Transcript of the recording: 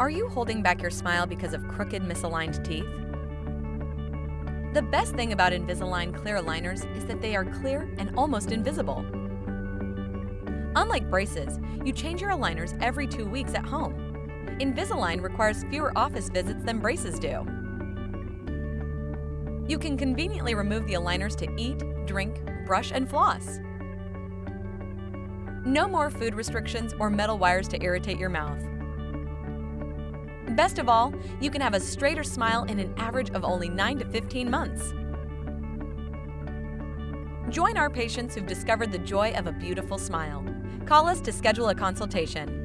Are you holding back your smile because of crooked, misaligned teeth? The best thing about Invisalign clear aligners is that they are clear and almost invisible. Unlike braces, you change your aligners every two weeks at home. Invisalign requires fewer office visits than braces do. You can conveniently remove the aligners to eat, drink, brush, and floss. No more food restrictions or metal wires to irritate your mouth. Best of all, you can have a straighter smile in an average of only 9 to 15 months. Join our patients who've discovered the joy of a beautiful smile. Call us to schedule a consultation.